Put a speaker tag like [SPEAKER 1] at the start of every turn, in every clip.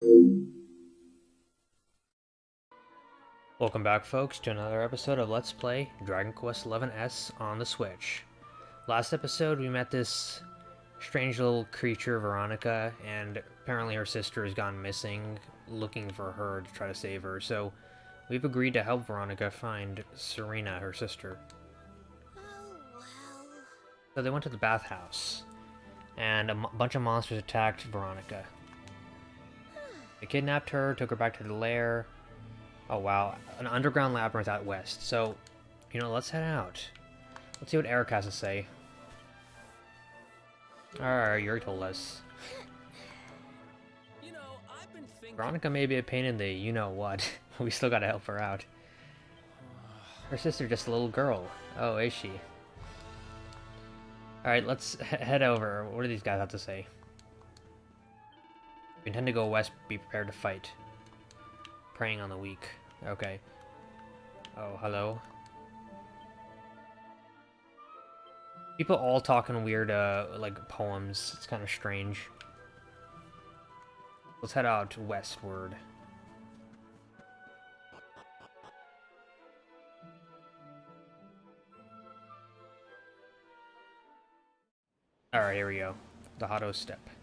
[SPEAKER 1] Welcome back folks to another episode of Let's Play Dragon Quest XI S on the Switch. Last episode we met this strange little creature, Veronica, and apparently her sister has gone missing, looking for her to try to save her, so we've agreed to help Veronica find Serena, her sister.
[SPEAKER 2] Oh.
[SPEAKER 1] So they went to the bathhouse, and a bunch of monsters attacked Veronica. They kidnapped her, took her back to the lair. Oh wow, an underground labyrinth out west. So, you know, let's head out. Let's see what Erik has to say. Alright, you already told us.
[SPEAKER 3] You know, I've been thinking.
[SPEAKER 1] Veronica may be a pain in the you-know-what. we still gotta help her out. Her sister just a little girl. Oh, is she? Alright, let's head over. What do these guys have to say? Intend to go west, be prepared to fight. Preying on the weak. Okay. Oh, hello. People all talking weird, uh, like, poems. It's kind of strange. Let's head out westward. Alright, here we go. The Hotto Steppe.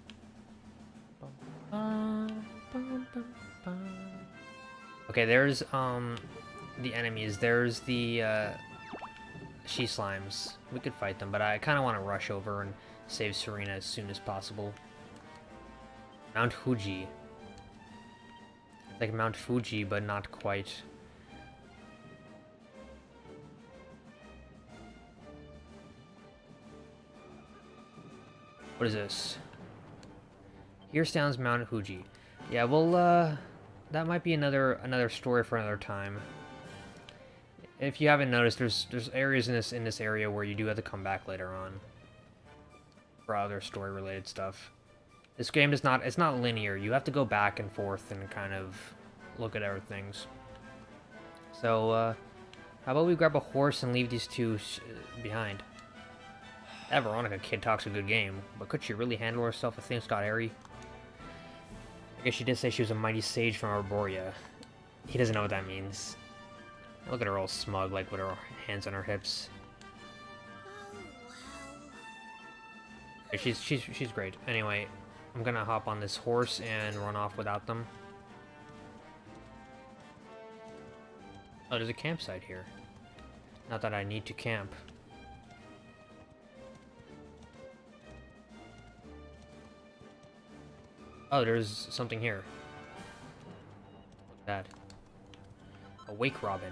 [SPEAKER 1] Okay, there's, um, the enemies. There's the, uh, she slimes. We could fight them, but I kind of want to rush over and save Serena as soon as possible. Mount Fuji. Like Mount Fuji, but not quite. What is this? Here stands Mount Fuji. Yeah, well, uh, that might be another another story for another time. If you haven't noticed, there's there's areas in this in this area where you do have to come back later on for other story related stuff. This game is not it's not linear. You have to go back and forth and kind of look at other things. So, uh, how about we grab a horse and leave these two sh behind? That Veronica kid talks a good game, but could she really handle herself if things got hairy? Guess she did say she was a mighty sage from Arboria. He doesn't know what that means. Look at her all smug, like with her hands on her hips. She's she's she's great. Anyway, I'm gonna hop on this horse and run off without them. Oh, there's a campsite here. Not that I need to camp. Oh, there's something here. What's that? A wake robin.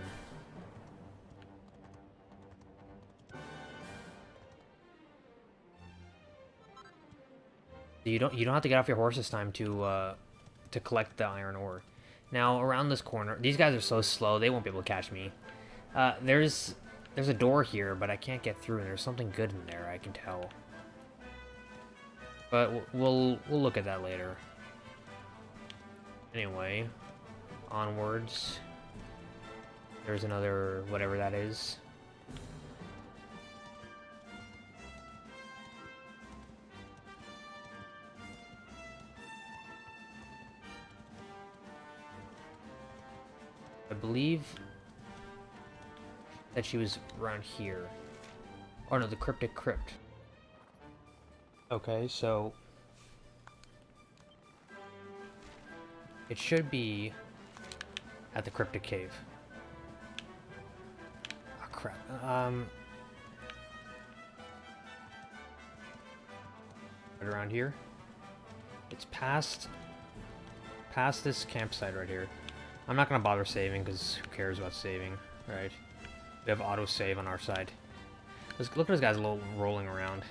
[SPEAKER 1] You don't you don't have to get off your horse this time to uh, to collect the iron ore. Now around this corner, these guys are so slow they won't be able to catch me. Uh, there's there's a door here, but I can't get through, and there's something good in there. I can tell. But we'll we'll look at that later. Anyway, onwards. There's another whatever that is. I believe that she was around here. Oh no, the cryptic crypt. Okay, so it should be at the cryptic cave. Oh crap. Um right around here. It's past past this campsite right here. I'm not gonna bother saving because who cares about saving, right? We have auto save on our side. Let's look at this guy's a little rolling around.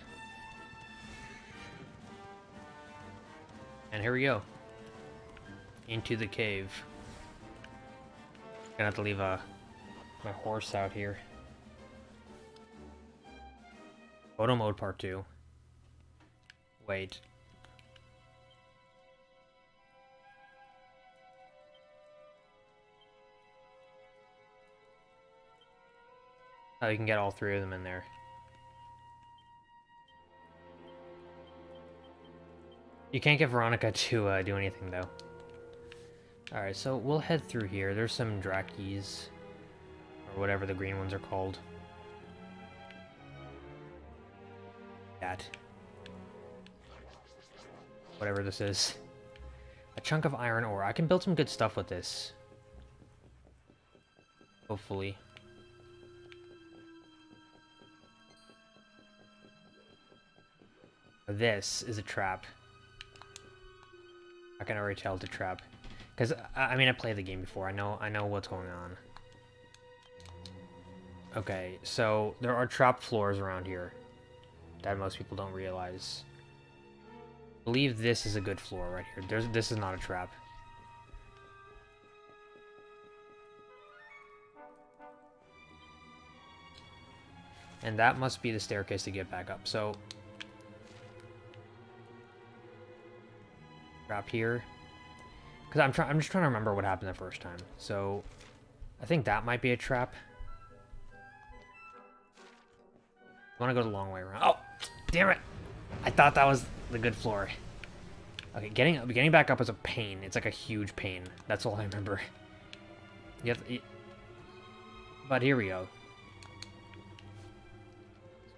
[SPEAKER 1] And here we go. Into the cave. Gonna have to leave uh, my horse out here. Photo mode part two. Wait. Oh, you can get all three of them in there. You can't get Veronica to uh, do anything, though. Alright, so we'll head through here. There's some Drakees. Or whatever the green ones are called. That. Whatever this is. A chunk of iron ore. I can build some good stuff with this. Hopefully. This is a trap. I can already tell it's a trap. Because, I mean, I played the game before. I know, I know what's going on. Okay, so there are trap floors around here that most people don't realize. I believe this is a good floor right here. There's, this is not a trap. And that must be the staircase to get back up. So, trap here. Because I'm trying, I'm just trying to remember what happened the first time. So, I think that might be a trap. I want to go the long way around. Oh, damn it! I thought that was the good floor. Okay, getting getting back up is a pain. It's like a huge pain. That's all I remember. You to, but here we go.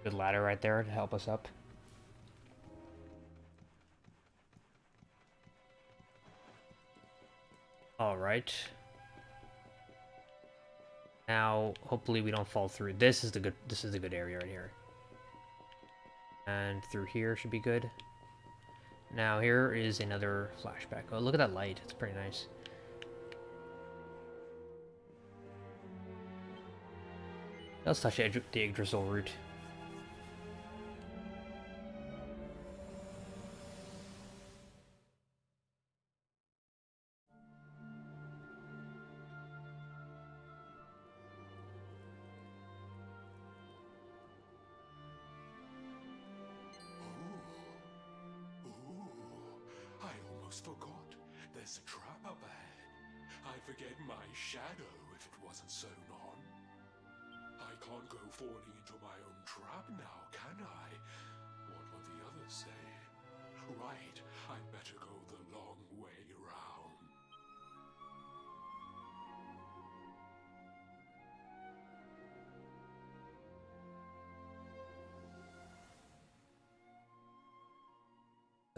[SPEAKER 1] Good ladder right there to help us up. Alright. Now, hopefully we don't fall through. This is the good this is the good area right here. And through here should be good. Now here is another flashback. Oh, look at that light. It's pretty nice. Let's touch the Yggdrasil root.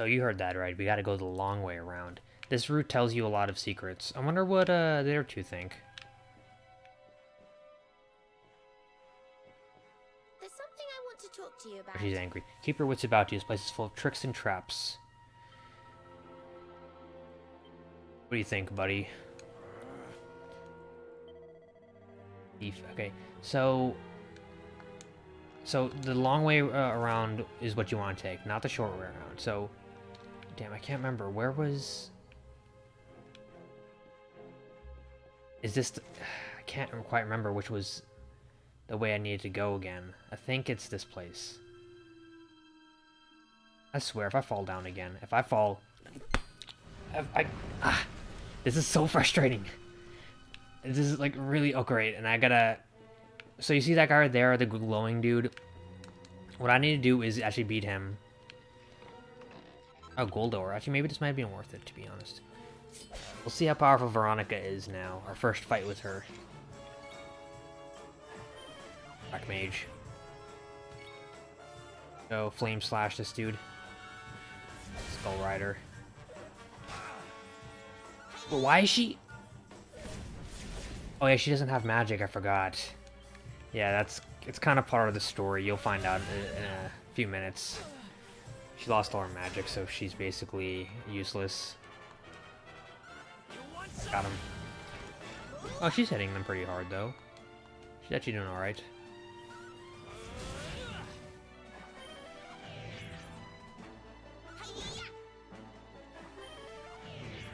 [SPEAKER 1] You heard that right. We gotta go the long way around. This route tells you a lot of secrets. I wonder what uh, their two think.
[SPEAKER 2] There's something I want to talk to you about.
[SPEAKER 1] She's angry. Keep your wits about you. This place is full of tricks and traps. What do you think, buddy? Okay, so... So, the long way uh, around is what you want to take, not the short way around. So, Damn, I can't remember. Where was... Is this... The... I can't quite remember which was the way I needed to go again. I think it's this place. I swear, if I fall down again, if I fall... If I... Ah, this is so frustrating. This is, like, really... Oh, great. And I gotta... So you see that guy right there, the glowing dude? What I need to do is actually beat him Oh, gold ore. Actually, maybe this might have been worth it, to be honest. We'll see how powerful Veronica is now. Our first fight with her. Black Mage. Go Flame Slash this dude. Skull Rider. But why is she... Oh yeah, she doesn't have magic, I forgot. Yeah, that's... It's kind of part of the story. You'll find out in a few minutes. She lost all her magic, so she's basically useless. Got him. Oh, she's hitting them pretty hard, though. She's actually doing alright.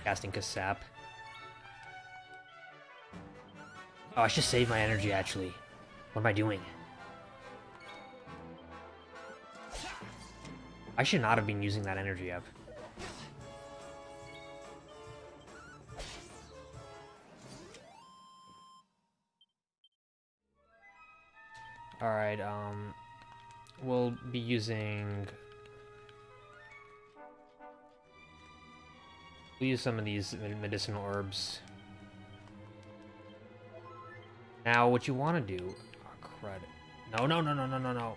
[SPEAKER 1] Casting Kasap. Oh, I should save my energy, actually. What am I doing? I should not have been using that energy up. Alright, um... We'll be using... We'll use some of these medicinal herbs. Now, what you want to do... Oh, crud. No, no, no, no, no, no, no.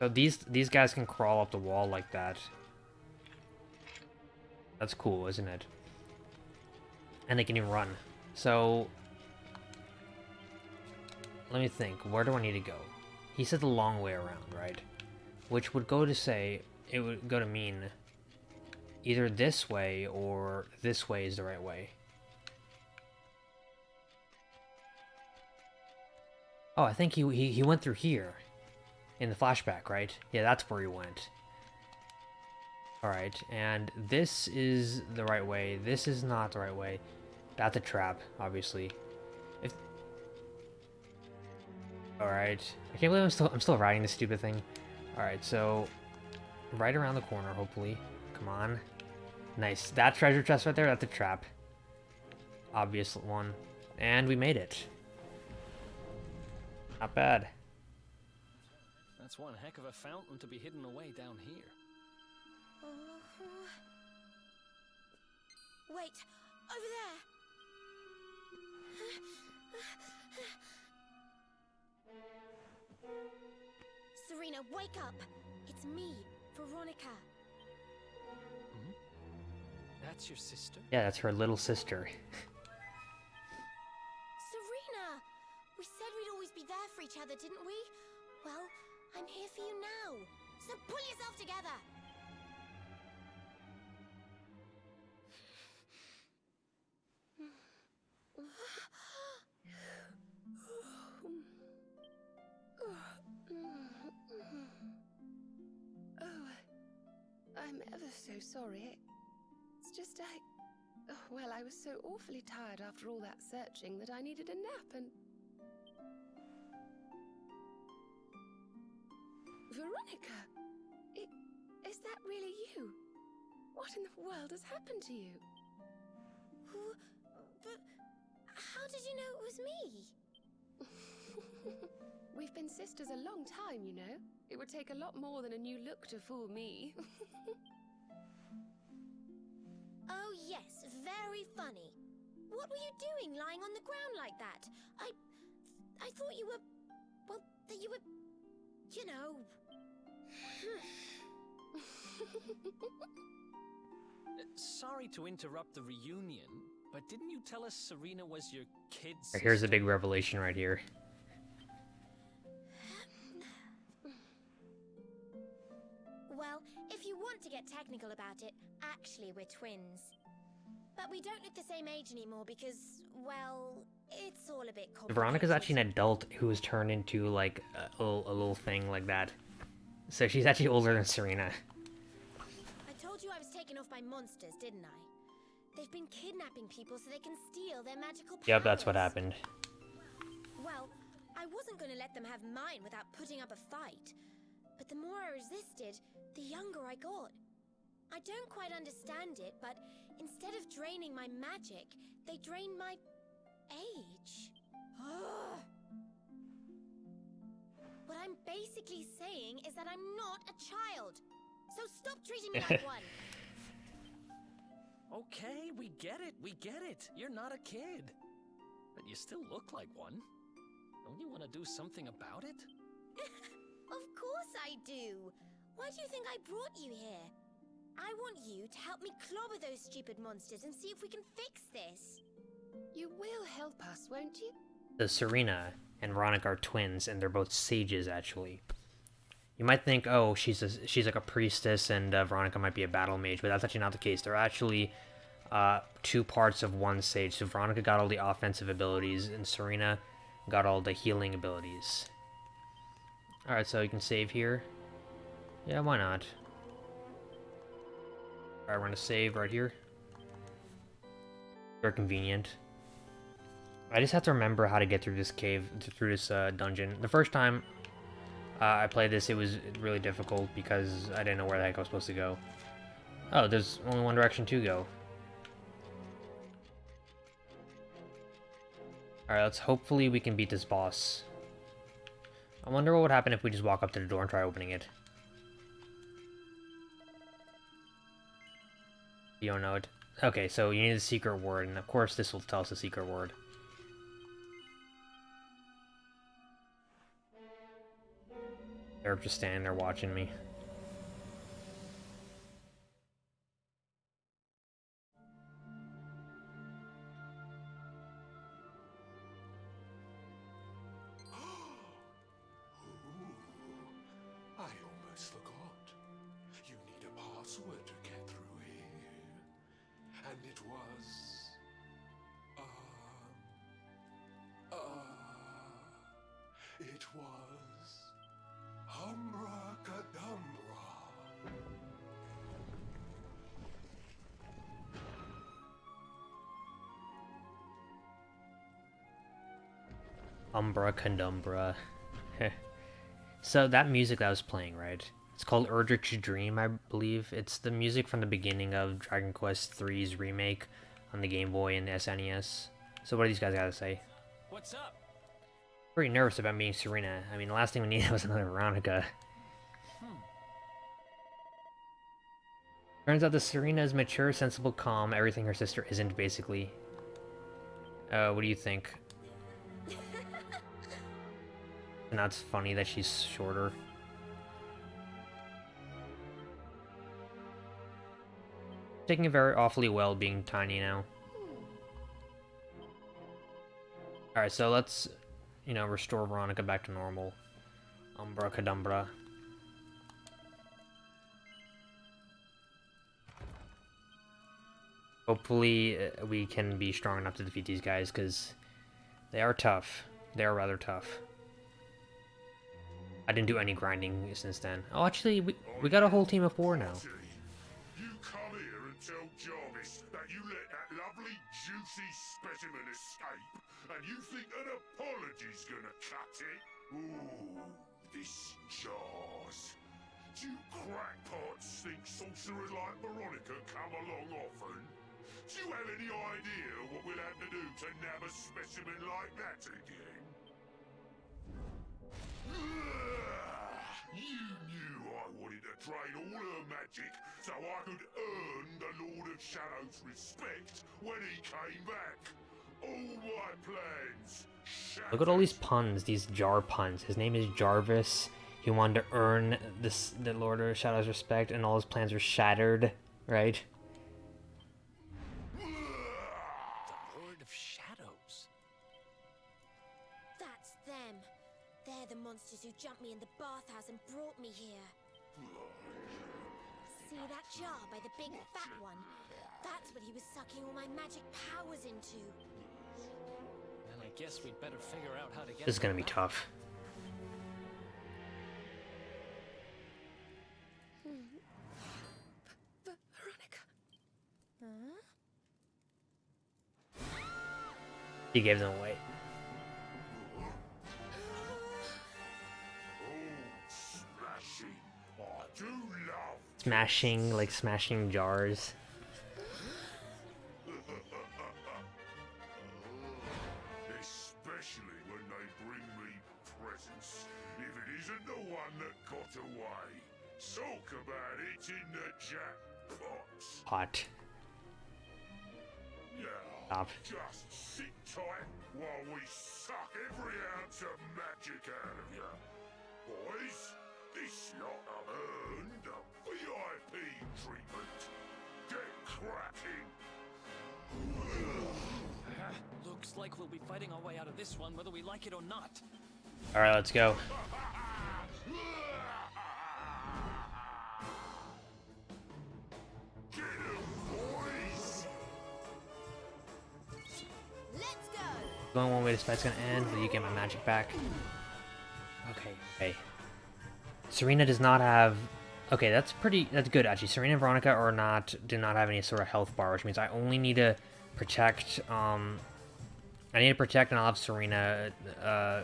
[SPEAKER 1] So these these guys can crawl up the wall like that. That's cool, isn't it? And they can even run. So let me think. Where do I need to go? He said the long way around, right? Which would go to say it would go to mean either this way or this way is the right way. Oh, I think he he, he went through here in the flashback, right? Yeah, that's where he went. Alright, and this is the right way. This is not the right way. That's a trap, obviously. If Alright. I can't believe I'm still I'm still riding this stupid thing. Alright, so right around the corner, hopefully. Come on. Nice. That treasure chest right there, that's a trap. Obvious one. And we made it. Not bad.
[SPEAKER 4] That's one heck of a fountain to be hidden away down here.
[SPEAKER 2] Uh, Wait, over there. Serena, wake up. It's me, Veronica.
[SPEAKER 4] That's your sister?
[SPEAKER 1] Yeah, that's her little sister.
[SPEAKER 2] Serena! We said we'd always be there for each other, didn't we? Well, I'm here for you now. So pull yourself together.
[SPEAKER 5] Oh, I'm ever so sorry. It's just I. oh, well, I was so awfully tired after all that searching that I needed a nap and. Veronica! I, is that really you? What in the world has happened to you?
[SPEAKER 2] Who? But how did you know it was me?
[SPEAKER 5] We've been sisters a long time, you know. It would take a lot more than a new look to fool me.
[SPEAKER 2] Oh, yes, very funny. What were you doing lying on the ground like that? I. I thought you were. Well, that you were. You know.
[SPEAKER 4] Sorry to interrupt the reunion, but didn't you tell us Serena was your kid's
[SPEAKER 1] Alright, here's
[SPEAKER 4] a
[SPEAKER 1] big revelation right here.
[SPEAKER 2] Well, if you want to get technical about it, actually we're twins. But we don't look the same age anymore because, well, it's all a bit complicated.
[SPEAKER 1] Veronica's actually an adult who was turned into like a, little- a little thing like that. So she's actually older than Serena.
[SPEAKER 2] I told you I was taken off by monsters, didn't I? They've been kidnapping people so they can steal their magical powers.
[SPEAKER 1] Yep, that's what happened.
[SPEAKER 2] Well, I wasn't going to let them have mine without putting up a fight. But the more I resisted, the younger I got. I don't quite understand it, but instead of draining my magic, they drained my age. What I'm basically saying is that I'm not a child. So stop treating me like one.
[SPEAKER 4] Okay, we get it, we get it. You're not a kid. But you still look like one. Don't you want to do something about it?
[SPEAKER 2] Of course I do. Why do you think I brought you here? I want you to help me clobber those stupid monsters and see if we can fix this.
[SPEAKER 5] you will help us, won't you?
[SPEAKER 1] The Serena and Veronica are twins, and they're both sages, actually. You might think, oh, she's a, she's like a priestess, and uh, Veronica might be a battle mage, but that's actually not the case. They're actually uh, two parts of one sage. So Veronica got all the offensive abilities, and Serena got all the healing abilities. Alright, so you can save here. Yeah, why not? Alright, we're gonna save right here. Very convenient. I just have to remember how to get through this cave, through this uh, dungeon. The first time uh, I played this, it was really difficult because I didn't know where the heck I was supposed to go. Oh, there's only one direction to go. Alright, let's hopefully we can beat this boss. I wonder what would happen if we just walk up to the door and try opening it. You don't know it? Okay, so you need a secret word, and of course this will tell us a secret word. They're just standing there watching me. Umbra Condumbra. so that music that was playing, right? It's called Urdrich Dream, I believe. It's the music from the beginning of Dragon Quest III's remake on the Game Boy and SNES. So what do these guys gotta say?
[SPEAKER 4] What's up?
[SPEAKER 1] Pretty nervous about meeting Serena. I mean, the last thing we needed was another Veronica. Turns out that Serena is mature, sensible, calm, everything her sister isn't, basically. Uh, what do you think? And that's funny that she's shorter. Taking it very awfully well being tiny now. Alright, so let's, you know, restore Veronica back to normal. Umbra Cadumbra. Hopefully uh, we can be strong enough to defeat these guys, because they are tough. They are rather tough. I didn't do any grinding since then. Oh, actually, we, we got a whole team of four now.
[SPEAKER 3] You come here and tell Jarvis that you let that lovely, juicy specimen escape, and you think an apology's gonna cut it? Ooh, this jars. Do crackpots think sorcerers like Veronica come along often? Do you have any idea what we'll have to do to nab a specimen like that again? You knew I wanted to train all her magic so I could earn the Lord of Shadows' respect when he came back. All my plans.
[SPEAKER 1] Look at all these puns, these jar puns. His name is Jarvis. He wanted to earn this the Lord of Shadows' respect, and all his plans were shattered, right?
[SPEAKER 4] The
[SPEAKER 2] who jumped me in the bathhouse and brought me here. See that jar by the big fat one? That's what he was sucking all my magic powers into.
[SPEAKER 4] Then I guess we'd better figure out how to get
[SPEAKER 1] This is gonna be tough.
[SPEAKER 5] V- Veronica.
[SPEAKER 1] He gave them away.
[SPEAKER 3] Smashing,
[SPEAKER 1] like smashing jars.
[SPEAKER 3] Especially when they bring me presents. If it isn't the one that got away. Talk about it in the jackpot.
[SPEAKER 1] Hot.
[SPEAKER 3] Yeah.
[SPEAKER 1] Stop.
[SPEAKER 3] Just sit tight while we suck every ounce of magic out of you. Boys, this lot have earned a VIP treatment. Get cracking.
[SPEAKER 4] Looks like we'll be fighting our way out of this one whether we like it or not.
[SPEAKER 1] Alright, let's go.
[SPEAKER 3] Get 'em, boys.
[SPEAKER 2] Let's go!
[SPEAKER 1] Going one way this fight's gonna end, but you get my magic back. Hmm. Okay, okay. Serena does not have... Okay, that's pretty... That's good, actually. Serena and Veronica are not... Do not have any sort of health bar, which means I only need to protect, um... I need to protect and I'll have Serena, uh...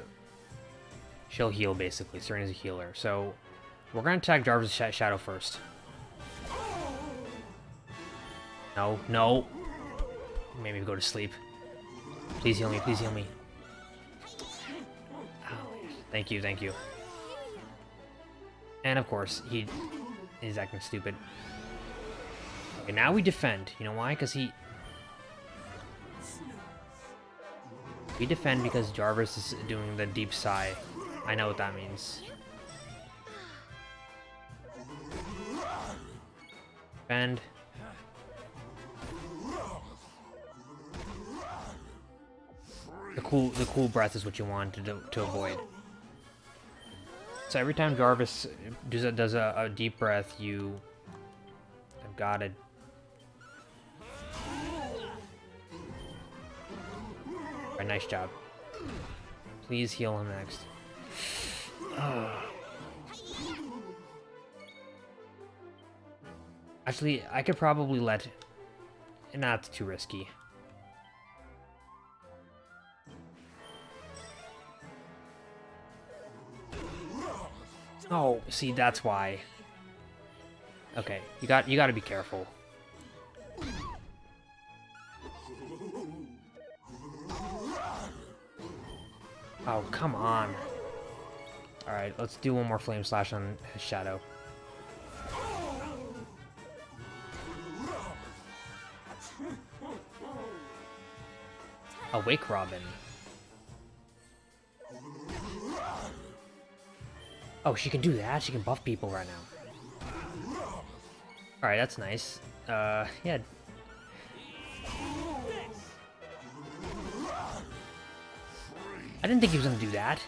[SPEAKER 1] She'll heal, basically. Serena's a healer. So, we're gonna attack Jarvis' sh Shadow first. No, no. Maybe go to sleep. Please heal me, please heal me. Ow. Thank you, thank you. And of course, he is acting stupid. Okay, now we defend. You know why? Because he... We defend because Jarvis is doing the deep sigh. I know what that means. Defend. The cool, the cool breath is what you want to to avoid. So every time Jarvis does a, does a, a deep breath, you have got it. Alright, nice job. Please heal him next. Actually, I could probably let... Not too risky. Oh, see, that's why. Okay, you got you got to be careful. Oh, come on. Alright, let's do one more Flame Slash on his Shadow. Awake Robin. Oh, she can do that? She can buff people right now. Alright, that's nice. Uh, yeah. I didn't think he was gonna do that.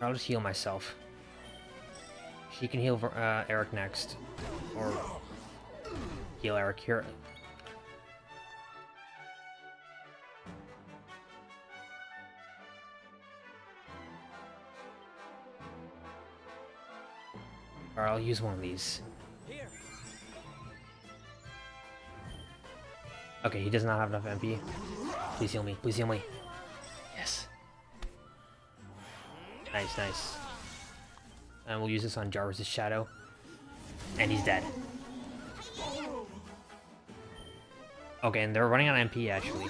[SPEAKER 1] I'll just heal myself. She can heal uh, Erik next. Or heal Erik here. Or I'll use one of these. Okay, he does not have enough MP. Please heal me. Please heal me. Yes. Nice, nice. And we'll use this on Jarvis' Shadow. And he's dead. Okay, and they're running on MP, actually.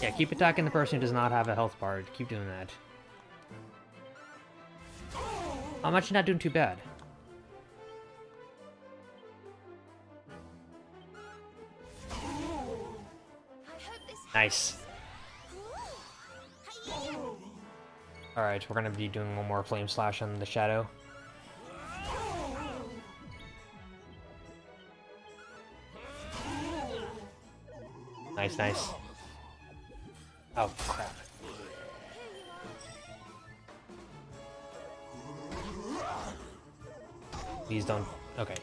[SPEAKER 1] Yeah, keep attacking the person who does not have a health bar. Keep doing that. I'm actually not doing too bad. Nice. Alright, we're gonna be doing one more Flame Slash on the Shadow. Nice, nice. Oh, Please don't... Okay.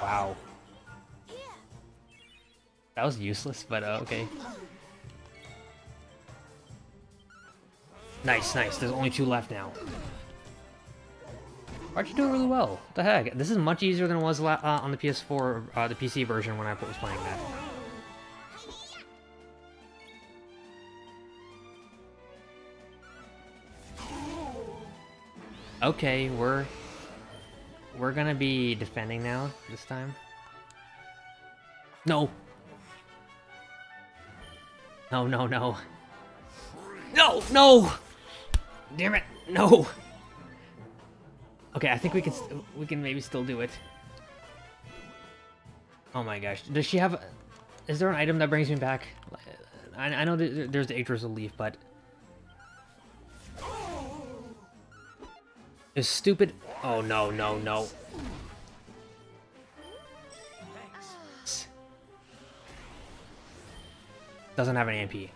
[SPEAKER 1] Wow. That was useless, but uh, okay. Nice, nice. There's only two left now. Aren't you doing really well? What the heck? This is much easier than it was uh, on the PS4, uh, the PC version when I was playing that. Okay, we're we're gonna be defending now this time. No. No, no, no. No, no. Damn it. No. Okay, I think we can we can maybe still do it. Oh my gosh. Does she have Is there an item that brings me back? I, I know there's the Yggdrasil leaf, but Is stupid. Oh no, no, no. Doesn't have an MP.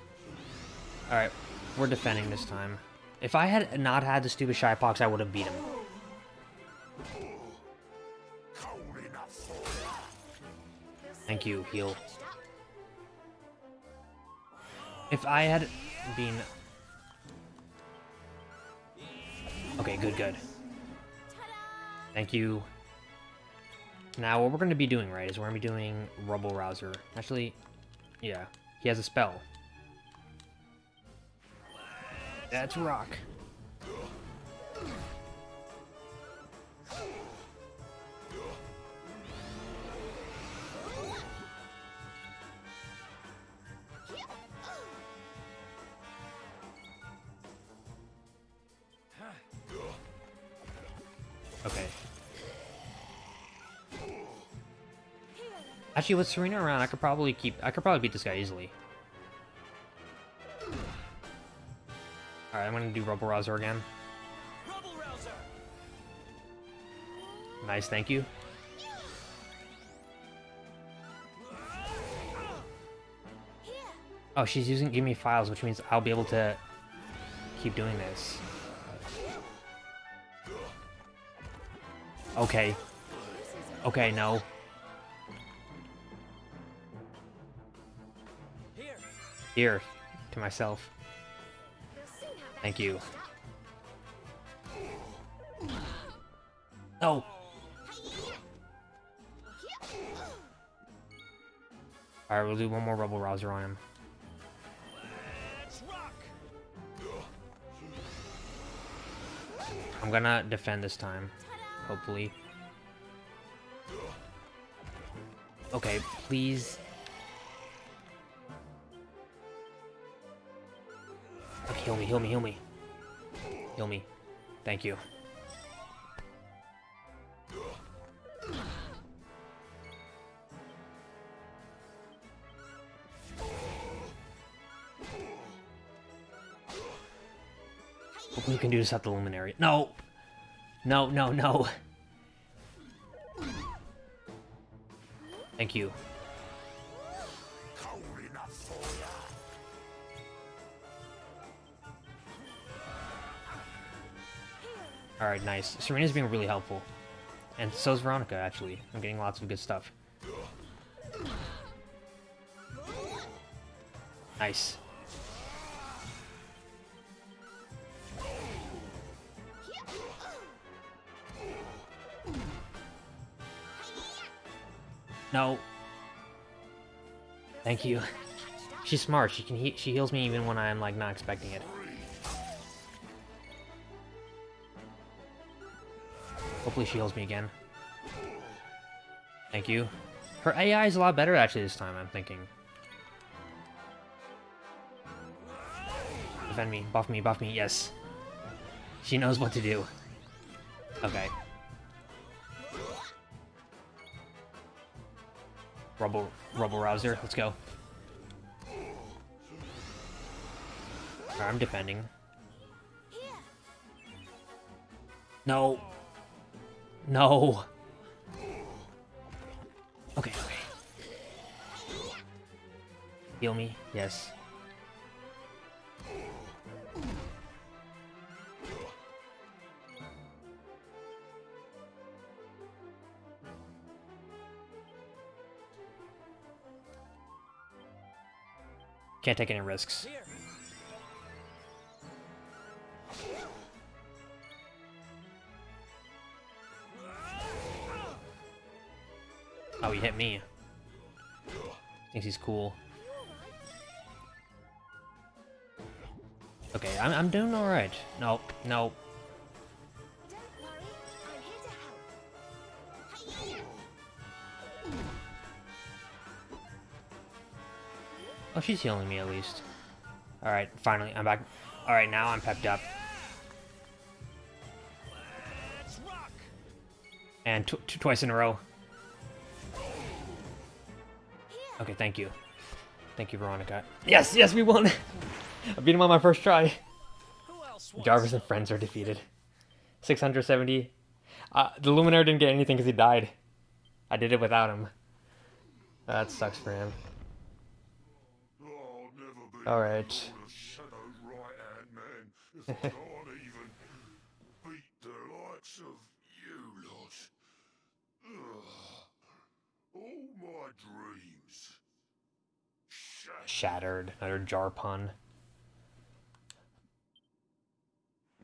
[SPEAKER 1] Alright, we're defending this time. If I had not had the stupid Shy Pox, I would have beat him. Thank you, heal. If I had been... Okay, good, good. Thank you. Now, what we're going to be doing, right, is we're going to be doing Rubble Rouser. Actually, yeah, he has a spell. That's rock. Actually, with Serena around, I could probably keep. I could probably beat this guy easily. All right, I'm gonna do Rubble Rouser again.
[SPEAKER 4] Rubble Rouser!
[SPEAKER 1] Nice, thank you. Oh, she's using give me files, which means I'll be able to keep doing this. Okay. Okay, no.
[SPEAKER 4] Here,
[SPEAKER 1] to myself.
[SPEAKER 2] We'll soon have that
[SPEAKER 1] Thank you.
[SPEAKER 2] Oh.
[SPEAKER 1] No. Alright, we'll do one more Rubble Rouser on him. I'm gonna defend this time. Hopefully. Okay, please. Heal me, heal me, heal me. Heal me. Thank you. Hopefully we can do this at the Luminary. No! No, no, no. Thank you. Alright, nice. Serena's being really helpful. And so's Veronica, actually. I'm getting lots of good stuff. Nice. No. Thank you. She's smart. She can he she heals me even when I'm like not expecting it. Hopefully she heals me again. Thank you. Her AI is a lot better actually this time, I'm thinking. Defend me, buff me, buff me, yes. She knows what to do. Okay. Rubble, Rubble Rouser, let's go. Alright, I'm defending. No. No. Okay, okay. Heal me, yes. Can't take any risks. Oh, he hit me. Thinks he's cool. Okay, I'm, I'm doing alright. Nope, no.
[SPEAKER 2] Don't worry, I'm here to help.
[SPEAKER 1] Oh, she's healing me at least. Alright, finally, I'm back. Alright, now I'm pepped up. And tw tw twice in a row. Okay, thank you. Thank you, Veronica. Yes, yes, we won! I beat him on my first try. Jarvis and friends are defeated. 670. Uh, the Luminary didn't get anything because he died. I did it without him. That sucks for him.
[SPEAKER 3] I'll never be
[SPEAKER 1] Alright.
[SPEAKER 3] the Shadow's right-hand man if I can't even beat the likes of you lot. Ugh. All my dreams. Shattered.
[SPEAKER 1] Shattered. Another jar pun.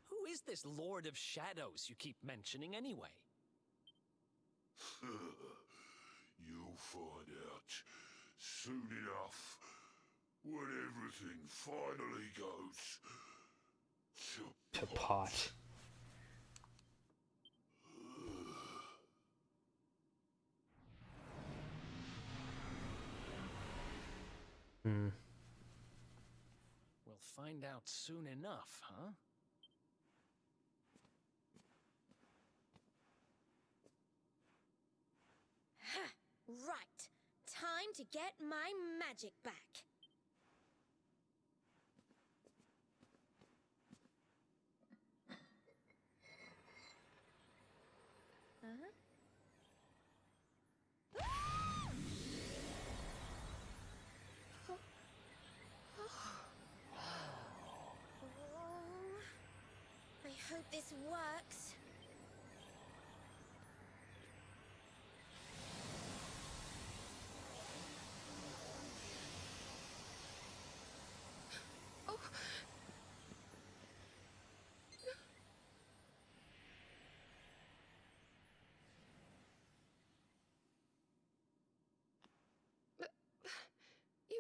[SPEAKER 4] Who is this Lord of Shadows you keep mentioning anyway?
[SPEAKER 3] You'll find out soon enough when everything finally goes to
[SPEAKER 1] To pot.
[SPEAKER 4] find out soon enough, huh?
[SPEAKER 2] right. Time to get my magic back.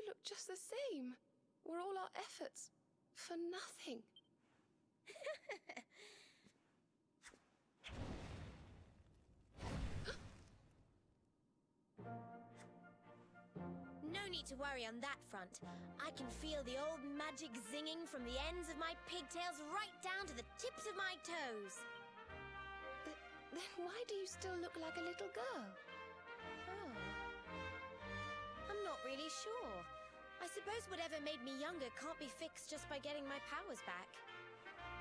[SPEAKER 5] Look just the same. Were all our efforts for nothing?
[SPEAKER 2] No need to worry on that front. I can feel the old magic zinging from the ends of my pigtails right down to the tips of my toes.
[SPEAKER 5] Th- Then why do you still look like a little girl?
[SPEAKER 2] Oh. I'm not really sure. I suppose whatever made me younger can't be fixed just by getting my powers back.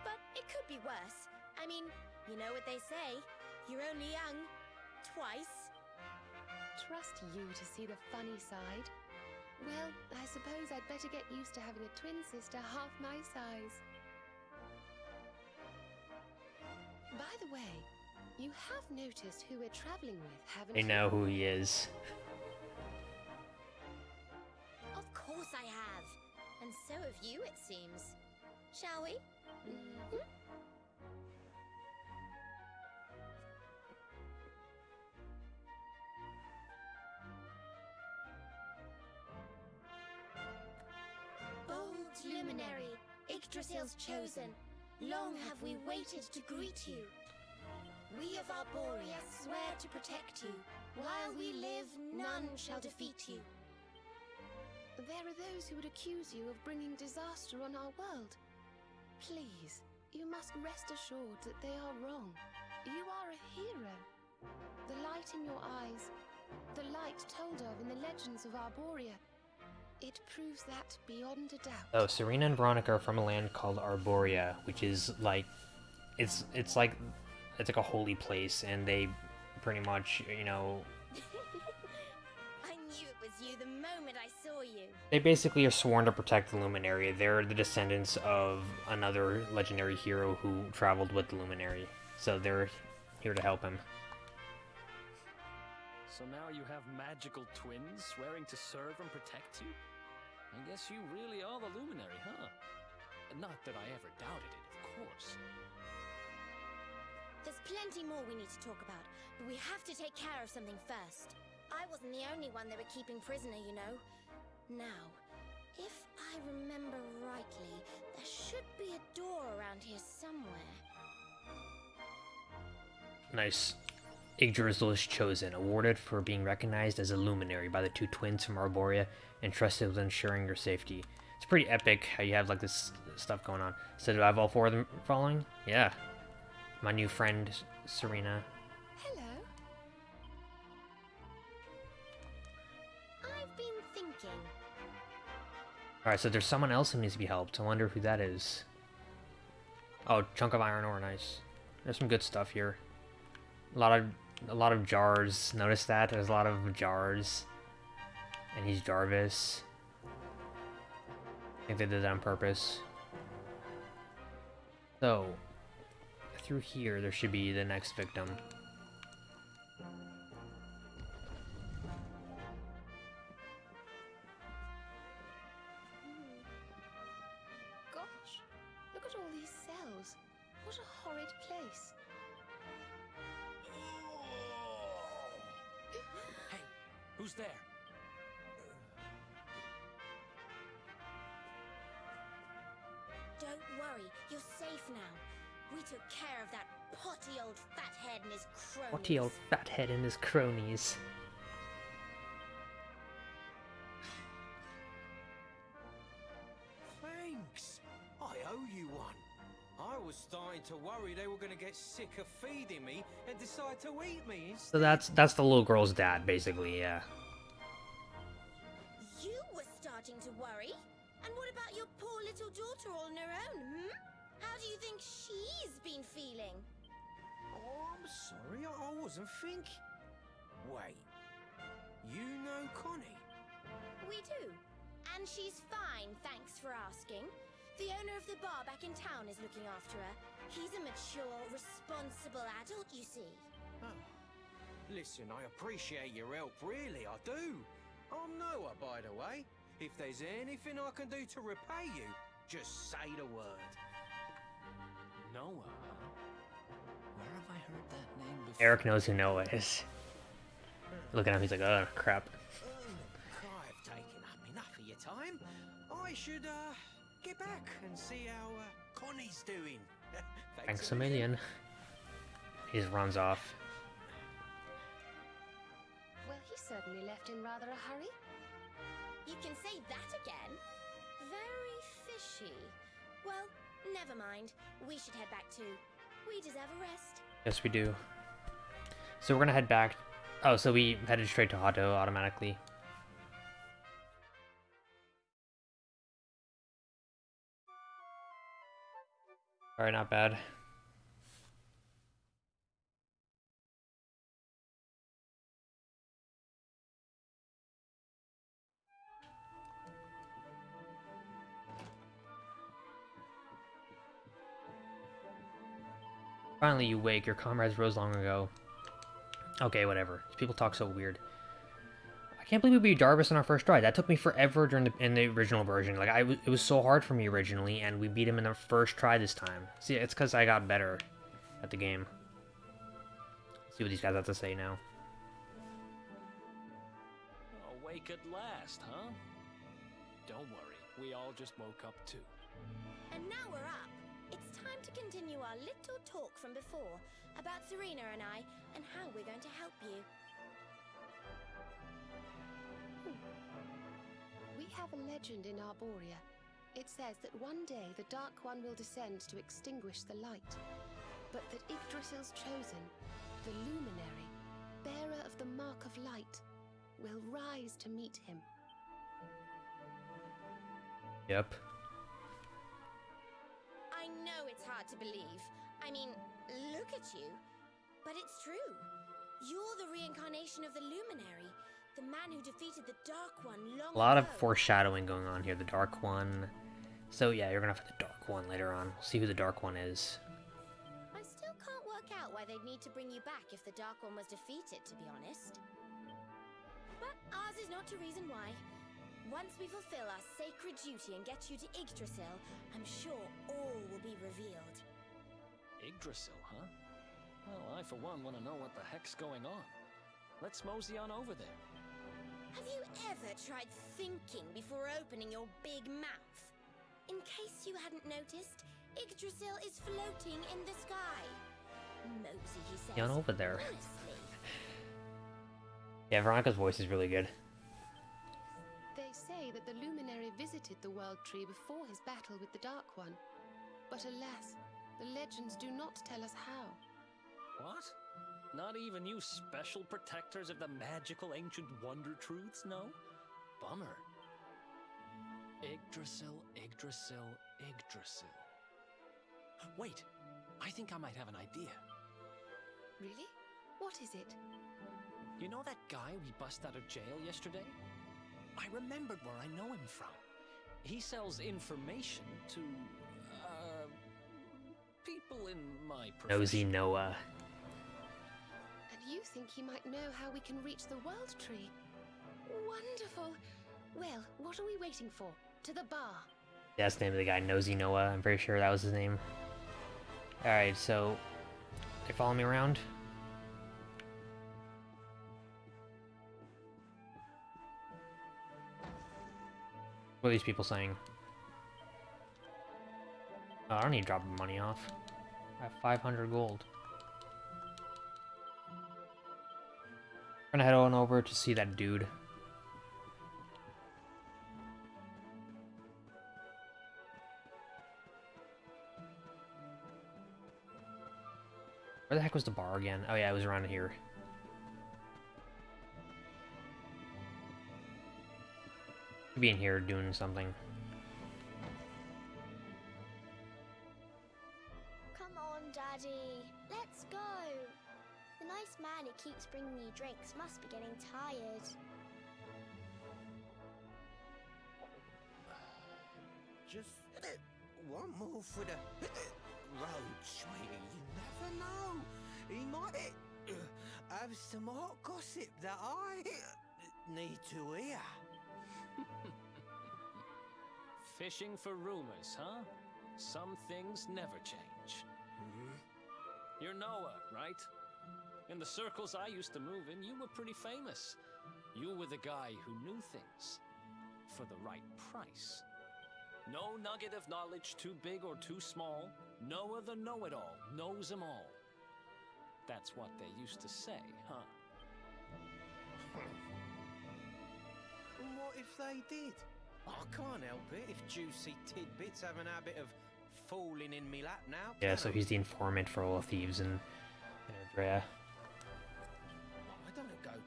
[SPEAKER 2] But it could be worse. I mean, you know what they say. You're only young. Twice.
[SPEAKER 5] Trust you to see the funny side. Well, I suppose I'd better get used to having a twin sister half my size. By the way, you have noticed who we're traveling with, haven't you?
[SPEAKER 1] I
[SPEAKER 5] you?
[SPEAKER 1] know who he is.
[SPEAKER 2] Course I have. And so have you, it seems. Shall we?
[SPEAKER 5] Mhm.
[SPEAKER 2] Bold luminary, Yggdrasil's chosen, long have we waited to greet you. We of Arboria swear to protect you. While we live, none shall defeat you.
[SPEAKER 5] There are those who would accuse you of bringing disaster on our world. Please, you must rest assured that they are wrong. You are a hero. The light in your eyes, the light told of in the legends of Arboria, it proves that beyond a doubt.
[SPEAKER 1] Oh, Serena and Veronica are from a land called Arboria, which is like, it's it's like, it's like a holy place, and they pretty much, you know, they basically are sworn to protect the Luminary. They're the descendants of another legendary hero who traveled with the Luminary, so they're here to help him.
[SPEAKER 4] So now you have magical twins swearing to serve and protect you? I guess you really are the luminary, huh? Not that I ever doubted it, of course.
[SPEAKER 2] There's plenty more we need to talk about, but we have to take care of something first. I wasn't the only one they were keeping prisoner, you know. Now, if I remember rightly, there should be a door around here somewhere.
[SPEAKER 1] Nice. Yggdrasil is chosen, awarded for being recognized as a luminary by the two twins from Arboria, and trusted with ensuring your safety. It's pretty epic how you have like this stuff going on. So do I have all four of them following? Yeah. My new friend Serena. Alright, so there's someone else who needs to be helped. I wonder who that is. Oh, chunk of iron ore, nice. There's some good stuff here. A lot of a lot of jars. Notice that? There's a lot of jars. And he's Jarvis. I think they did that on purpose. So, through here, there should be the next victim.
[SPEAKER 4] Who's there?
[SPEAKER 2] Don't worry, you're safe now. We took care of that potty old fathead and his cronies.
[SPEAKER 1] What old fathead and his cronies.
[SPEAKER 6] To worry they were going to get sick of feeding me and decide to eat me instead.
[SPEAKER 1] So that's that's the little girl's dad, basically, yeah.
[SPEAKER 2] You were starting to worry. And what about your poor little daughter all on her own, hmm? How do you think she's been feeling?
[SPEAKER 6] Oh, I'm sorry, I I wasn't thinking. Wait, you know Connie?
[SPEAKER 2] We do. And she's fine, thanks for asking. The owner of the bar back in town is looking after her. He's a mature, responsible adult, you see.
[SPEAKER 6] Oh. Listen, I appreciate your help, really, I do. I'm Noah, by the way. If there's anything I can do to repay you, just say the word.
[SPEAKER 4] Noah. Where have I heard that name before?
[SPEAKER 1] Erik knows who Noah is. Looking at him, he's like, oh crap.
[SPEAKER 6] Um, I've taken up enough of your time. I should, uh, get back and see how, uh, Connie's doing.
[SPEAKER 1] Thanks a million. He just runs off.
[SPEAKER 5] Well, he certainly left in rather a hurry.
[SPEAKER 2] You can say that again. Very fishy. Well, never mind. We should head back too. We deserve a rest.
[SPEAKER 1] Yes, we do. So we're gonna head back. Oh, so we headed straight to Hotto automatically. Alright, not bad. Finally, you wake. Your comrades rose long ago. Okay, whatever. People talk so weird. I can't believe we beat Jarvis on our first try. That took me forever during the in the original version. Like I, it was so hard for me originally, and we beat him in the first try this time. See, it's because I got better at the game. Let's see what these guys have to say now.
[SPEAKER 4] Awake at last, huh? Don't worry, we all just woke up too.
[SPEAKER 2] And now we're up. It's time to continue our little talk from before about Serena and I and how we're going to help you.
[SPEAKER 5] Have a legend in Arboria. It says that one day the Dark One will descend to extinguish the light, but that Yggdrasil's chosen, the Luminary, bearer of the Mark of Light, will rise to meet him.
[SPEAKER 1] Yep.
[SPEAKER 2] I know it's hard to believe. I mean, look at you. But it's true. You're the reincarnation of the Luminary, the man who defeated the Dark One long
[SPEAKER 1] A lot of foreshadowing going on here. The Dark One. So yeah, you're gonna have the Dark One later on. We'll see who the Dark One is.
[SPEAKER 2] I still can't work out why they'd need to bring you back if the Dark One was defeated, to be honest. But ours is not to reason why. Once we fulfill our sacred duty and get you to Yggdrasil, I'm sure all will be revealed.
[SPEAKER 4] Yggdrasil, huh? Well, I for one want to know what the heck's going on. Let's mosey on over there.
[SPEAKER 2] Have you ever tried thinking before opening your big mouth? In case you hadn't noticed, Yggdrasil is floating in the sky. Mosey, he says.
[SPEAKER 1] Yeah, over there. Yeah, Veronica's voice is really good.
[SPEAKER 5] They say that the Luminary visited the World Tree before his battle with the Dark One. But alas, the legends do not tell us how.
[SPEAKER 4] What? Not even you special protectors of the magical ancient wonder truths, no? Bummer. Yggdrasil, Yggdrasil, Yggdrasil. Wait, I think I might have an idea.
[SPEAKER 5] Really? What is it?
[SPEAKER 4] You know that guy we bust out of jail yesterday? I remembered where I know him from. He sells information to, uh, people in my profession.
[SPEAKER 1] Nosy Noah.
[SPEAKER 5] Think he might know how we can reach the World Tree? Wonderful! Well, what are we waiting for? To the bar.
[SPEAKER 1] That's the name of the guy, Nosy Noah. I'm pretty sure that was his name. Alright, so... They follow me around? What are these people saying? Oh, I don't need to drop money off. I have 500 gold. Gonna head on over to see that dude. Where the heck was the bar again? Oh yeah, it was around here. Being here doing something.
[SPEAKER 2] Come on, Daddy. Let's go. The nice man who keeps bringing you drinks must be getting tired.
[SPEAKER 6] Just uh, one more for the uh, road, sweetie. You never know. He might uh, have some hot gossip that I need to hear.
[SPEAKER 4] Fishing for rumors, huh? Some things never change. Mm-hmm. You're Noah, right? In the circles I used to move in, you were pretty famous. You were the guy who knew things. For the right price. No nugget of knowledge too big or too small. Noah the know-it-all knows them all. That's what they used to say, huh?
[SPEAKER 6] What if they did? I can't help it if juicy tidbits have an habit of falling in me lap now.
[SPEAKER 1] Yeah, so he's the informant for all the thieves and, in Andrea.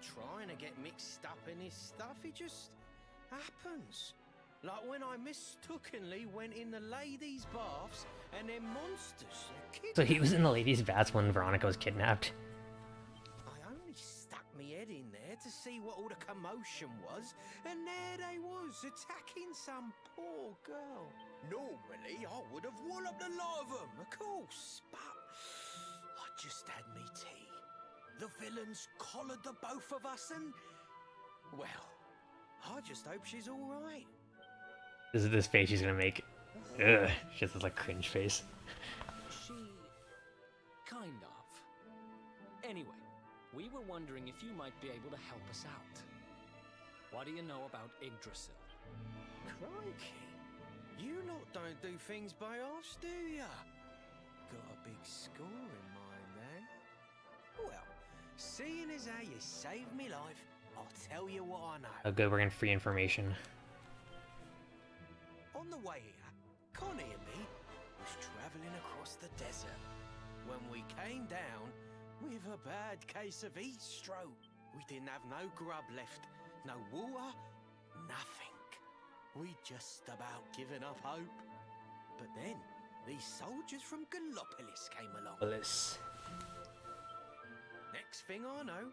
[SPEAKER 6] Trying to get mixed up in his stuff. It just happens. Like when I mistakenly went in the ladies' baths and them monsters.
[SPEAKER 1] So he was in the ladies' baths when Veronica was kidnapped.
[SPEAKER 6] I only stuck me head in there to see what all the commotion was, and there they was, attacking some poor girl. Normally, I would have walloped the lot of them, of course, but I just had me. The villains collared the both of us, and well, I just hope she's all right.
[SPEAKER 1] This is this face she's gonna make. Ugh, she has this like cringe face.
[SPEAKER 4] She... kind of. Anyway, we were wondering if you might be able to help us out. What do you know about Yggdrasil?
[SPEAKER 6] Crikey, you lot don't do things by halves, do ya? Got a big score in mind, then? Well, seeing as how you saved me life, I'll tell you what I know.
[SPEAKER 1] Oh good, we're getting free information.
[SPEAKER 6] On the way here, Connie and me was travelling across the desert when we came down with a bad case of heat stroke. We didn't have no grub left, no water, nothing. We just about given up hope. But then these soldiers from Gallopolis came along. Next thing I know,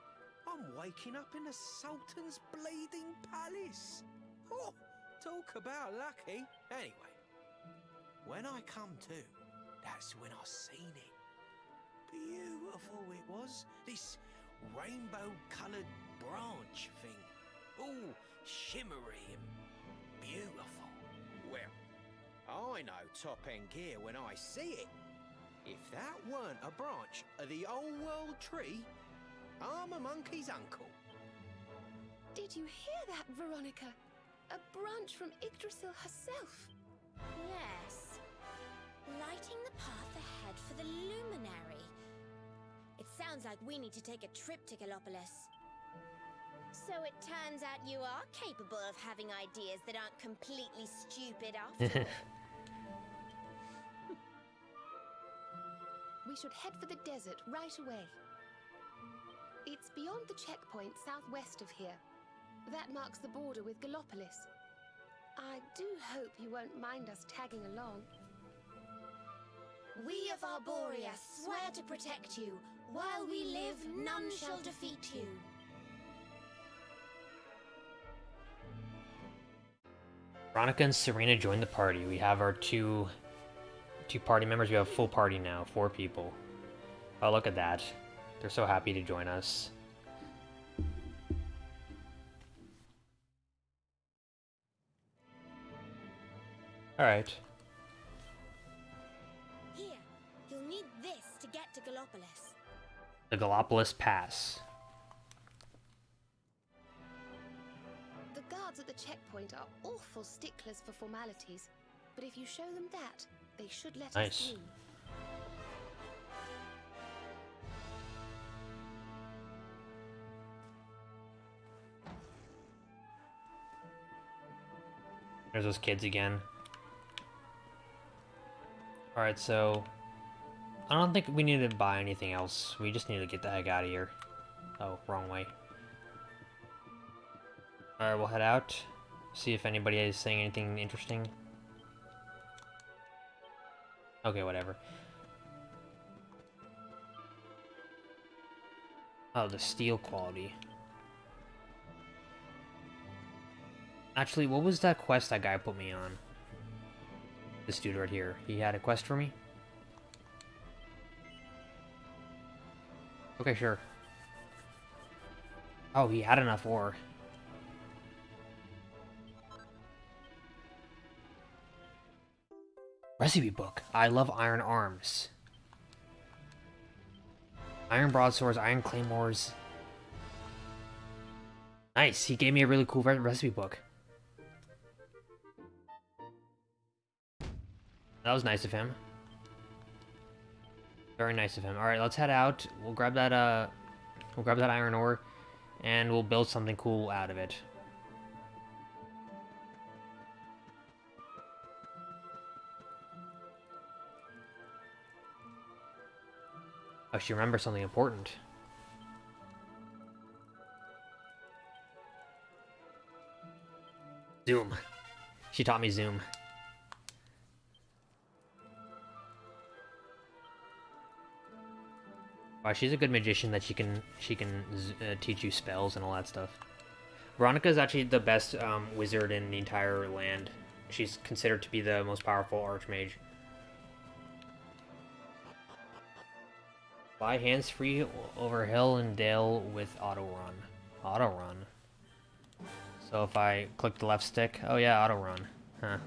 [SPEAKER 6] I'm waking up in the Sultan's bleeding palace. Oh, talk about lucky. Anyway, when I come to, that's when I seen it. Beautiful it was. This rainbow-coloured branch thing. All shimmery and beautiful. Well, I know top-end gear when I see it. If that weren't a branch of the old world tree, I'm a monkey's uncle.
[SPEAKER 5] Did you hear that, Veronica? A branch from Yggdrasil herself.
[SPEAKER 2] Yes. Lighting the path ahead for the luminary. It sounds like we need to take a trip to Gallopolis. So it turns out you are capable of having ideas that aren't completely stupid after all.
[SPEAKER 5] We should head for the desert right away. It's beyond the checkpoint southwest of here. That marks the border with Gallopolis. I do hope you won't mind us tagging along.
[SPEAKER 2] We of Arboria swear to protect you. While we live, none shall defeat you.
[SPEAKER 1] Veronica and Serena joined the party. We have our two two party members. We have a full party now, four people. Oh, look at that. They're so happy to join us. Alright.
[SPEAKER 2] Here, you'll need this to get to Gallopolis.
[SPEAKER 1] The Gallopolis Pass.
[SPEAKER 5] The guards at the checkpoint are awful sticklers for formalities, but if you show them that, they should let
[SPEAKER 1] Nice.
[SPEAKER 5] us through.
[SPEAKER 1] There's those kids again. Alright, so... I don't think we need to buy anything else. We just need to get the heck out of here. Oh, wrong way. Alright, we'll head out. See if anybody is saying anything interesting. Okay, whatever. Oh, the steel quality. Actually, what was that quest that guy put me on? This dude right here. He had a quest for me? Okay, sure. Oh, he had enough ore. Recipe book. I love iron arms. Iron broadswords, iron claymores. Nice. He gave me a really cool recipe book. That was nice of him. Very nice of him. Alright, let's head out. We'll grab that, uh... We'll grab that iron ore, and we'll build something cool out of it. Oh, she remembers something important. Zoom. She taught me Zoom. Wow, she's a good magician that she can she can uh, teach you spells and all that stuff. Veronica is actually the best um, wizard in the entire land. She's considered to be the most powerful archmage. Fly hands free over hill and dale with auto run. Auto run. So if I click the left stick, oh yeah, auto run. Huh.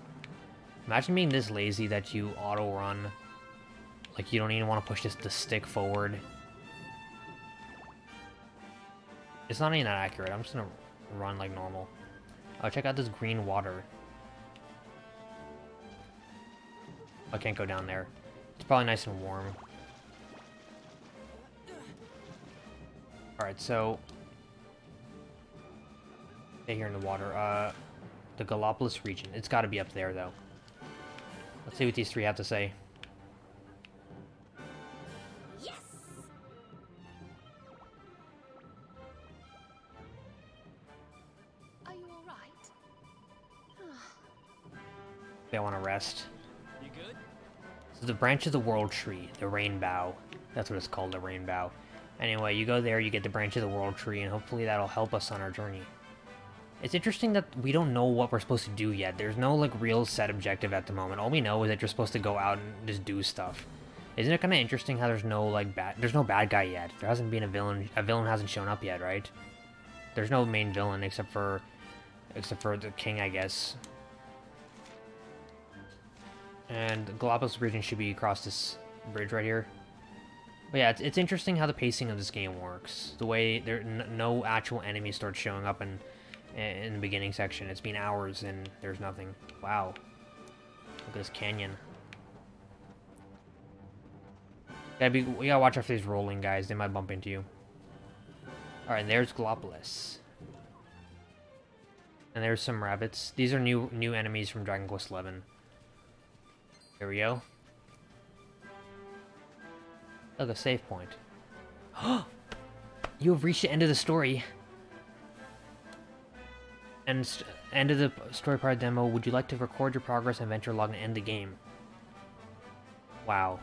[SPEAKER 1] Imagine being this lazy that you auto run. Like you don't even want to push this the stick forward. It's not even that accurate. I'm just gonna run like normal. Oh, check out this green water. I can't go down there. It's probably nice and warm. Alright, so... Stay here in the water. Uh, the Gallopolis region. It's gotta be up there, though. Let's see what these three have to say. So the branch of the world tree, the rainbow. That's what it's called, the rainbow. Anyway, you go there, you get the branch of the world tree, and hopefully that'll help us on our journey. It's interesting that we don't know what we're supposed to do yet. There's no, like, real set objective at the moment. All we know is that you're supposed to go out and just do stuff. Isn't it kind of interesting how there's no, like, bad... There's no bad guy yet. There hasn't been a villain... A villain hasn't shown up yet, right? There's no main villain except for... Except for the king, I guess. And Gallopolis region should be across this bridge right here. But yeah, it's, it's interesting how the pacing of this game works. The way there no actual enemies start showing up in in the beginning section. It's been hours and there's nothing. Wow. Look at this canyon. Gotta be, we gotta watch out for these rolling guys. They might bump into you. Alright, there's Gallopolis. And there's some rabbits. These are new new enemies from Dragon Quest XI. Here we go. Oh, Look, a save point. you have reached the end of the story. And end of the story part demo. Would you like to record your progress and venture log and end the game? Wow.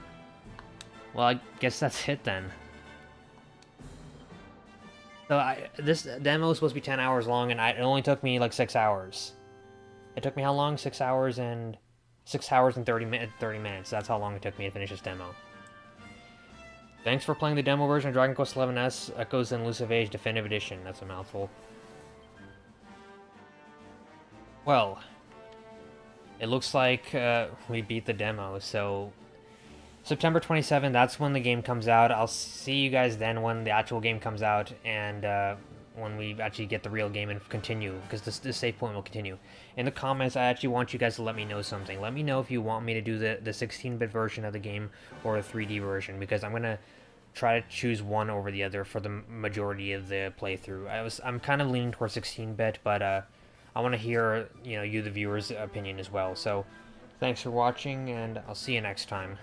[SPEAKER 1] Well, I guess that's it then. So I, this demo was supposed to be 10 hours long, and I, it only took me like 6 hours. It took me how long? 6 hours and... 6 hours and 30, mi 30 minutes. That's how long it took me to finish this demo. Thanks for playing the demo version of Dragon Quest XI S Echoes and Elusive Age Definitive Edition. That's a mouthful. Well, it looks like uh, we beat the demo, so September 27, that's when the game comes out. I'll see you guys then when the actual game comes out and uh, when we actually get the real game and continue, because this, save point will continue. In the comments, I actually want you guys to let me know something. Let me know if you want me to do the, the 16-bit version of the game or the 3D version, because I'm going to try to choose one over the other for the majority of the playthrough. I was I'm kind of leaning towards 16-bit, but uh, I want to hear you know you the viewers' opinion as well. So thanks for watching, and I'll see you next time.